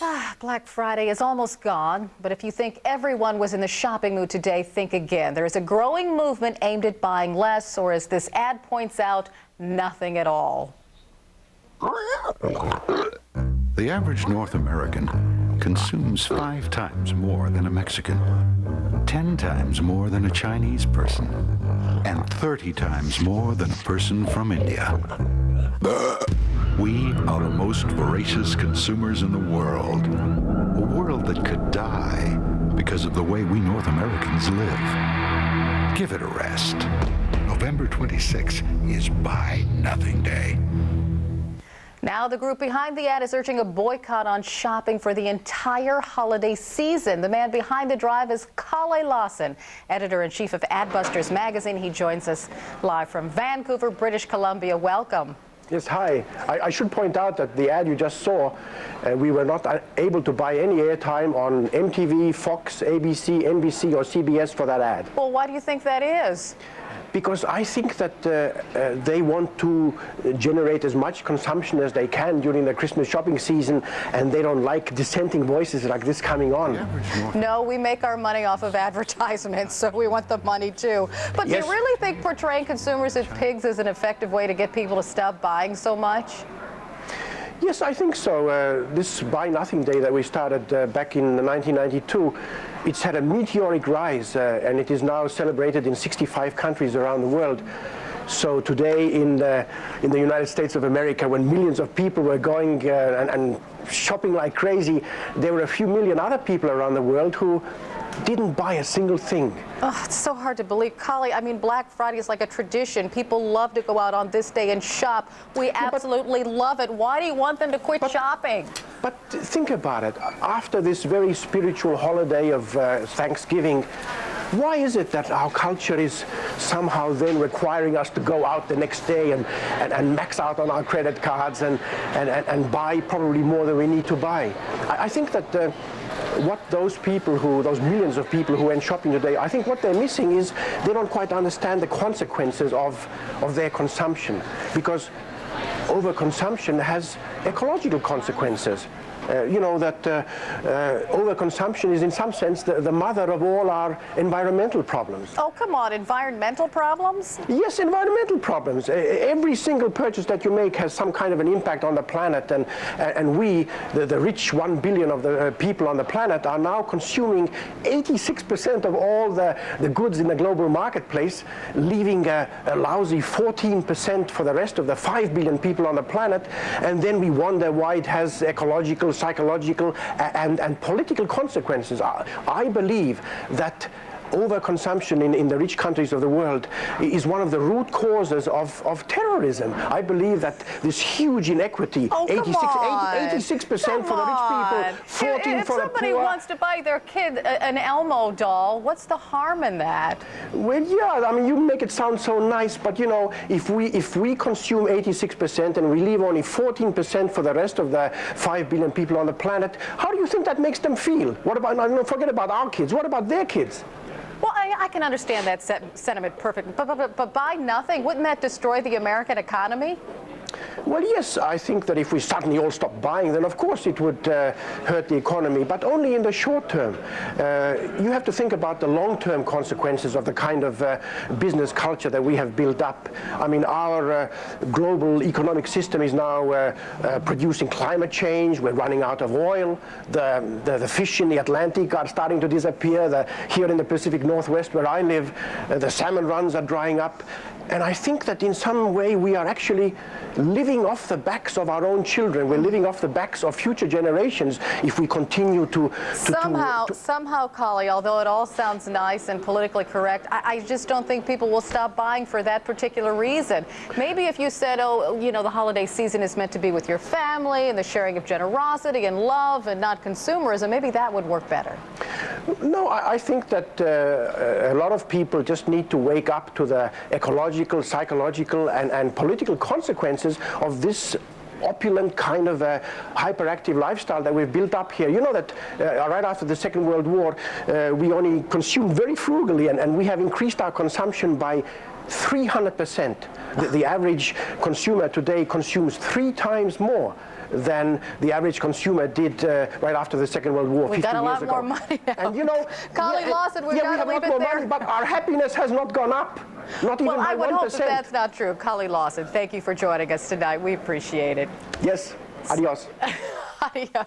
Ah, Black Friday is almost gone, but if you think everyone was in the shopping mood today, think again. There is a growing movement aimed at buying less, or as this ad points out, nothing at all. The average North American consumes five times more than a Mexican, 10 times more than a Chinese person, and 30 times more than a person from India. We are the most voracious consumers in the world. A world that could die because of the way we North Americans live. Give it a rest. November 26 is Buy Nothing Day. Now the group behind the ad is urging a boycott on shopping for the entire holiday season. The man behind the drive is Kalle Lasn, editor-in-chief of Adbusters magazine. He joins us live from Vancouver, British Columbia. Welcome. Yes, hi. I, I, should point out that the ad you just saw, uh, we were not able to buy any airtime on MTV, Fox, ABC, NBC, or CBS for that ad. Well, why do you think that is? Because I think that uh, uh, they want to generate as much consumption as they can during the Christmas shopping season, and they don't like dissenting voices like this coming on. No, we make our money off of advertisements, so we want the money too. But yes. do you really think portraying consumers as pigs is an effective way to get people to stop buying so much? Yes, I think so. Uh, this Buy Nothing Day that we started uh, back in 1992, it's had a meteoric rise uh, and it is now celebrated in 65 countries around the world. So today in the, in the United States of America, when millions of people were going uh, and, and shopping like crazy, there were a few million other people around the world who didn't buy a single thing. Oh, it's so hard to believe. Kalle, I mean, Black Friday is like a tradition. People love to go out on this day and shop. We yeah, absolutely love it. Why do you want them to quit but, shopping? But think about it. After this very spiritual holiday of uh, Thanksgiving, why is it that our culture is somehow then requiring us to go out the next day and, and, and max out on our credit cards and, and, and, buy probably more than we need to buy? I, I think that uh, what those people who, those millions of people who went shopping today, I think what they're missing is they don't quite understand the consequences of, of their consumption because overconsumption has ecological consequences. Uh, you know, that uh, uh, overconsumption is in some sense the, the, mother of all our environmental problems. Oh, come on, environmental problems? Yes, environmental problems. every single purchase that you make has some kind of an impact on the planet, and, and we, the, the rich one billion of the people on the planet, are now consuming 86% of all the, the goods in the global marketplace, leaving a, a lousy 14% for the rest of the 5 billion people on the planet, and then we wonder why it has ecological psychological and, and political consequences. I, I believe that overconsumption in, in the rich countries of the world is one of the root causes of, of terrorism. I believe that this huge inequity, oh, 86, percent for the rich people, 14 if, if for the poor. If somebody wants to buy their kid an Elmo doll, what's the harm in that? Well, yeah, I mean, you make it sound so nice, but you know, if we, if we consume 86% and we leave only 14% for the rest of the 5 billion people on the planet, how do you think that makes them feel? What about, no, forget about our kids, what about their kids? I, I can understand that sentiment perfectly, but, but, but buy nothing, wouldn't that destroy the American economy? Well, yes, I think that if we suddenly all stop buying, then of course it would uh, hurt the economy, but only in the short term. Uh, you have to think about the long-term consequences of the kind of uh, business culture that we have built up. I mean, our uh, global economic system is now uh, uh, producing climate change. We're running out of oil. The, the, the, fish in the Atlantic are starting to disappear. The, here in the Pacific Northwest, where I live, the salmon runs are drying up. And I think that in some way we are actually living off the backs of our own children. We're living off the backs of future generations if we continue to... to somehow, to, to somehow, Kalle, although it all sounds nice and politically correct, I, I, just don't think people will stop buying for that particular reason. Maybe if you said, oh, you know, the holiday season is meant to be with your family and the sharing of generosity and love and not consumerism, maybe that would work better. No, I, I think that uh, a lot of people just need to wake up to the ecological, psychological, and, and political consequences of this opulent kind of a hyperactive lifestyle that we've built up here. You know that uh, right after the Second World War, uh, we only consumed very frugally, and, and we have increased our consumption by 300%. The, the, average consumer today consumes three times more than the average consumer did uh, right after the Second World War. We 50 got a lot ago. more money now. And you know, Colleen yeah, Lasn, we've yeah, got we have a lot more there. money, but our happiness has not gone up. Not even Well, I would 1%. hope that that's not true. Colleen Lasn, thank you for joining us tonight. We appreciate it. Yes. Adios. Adios.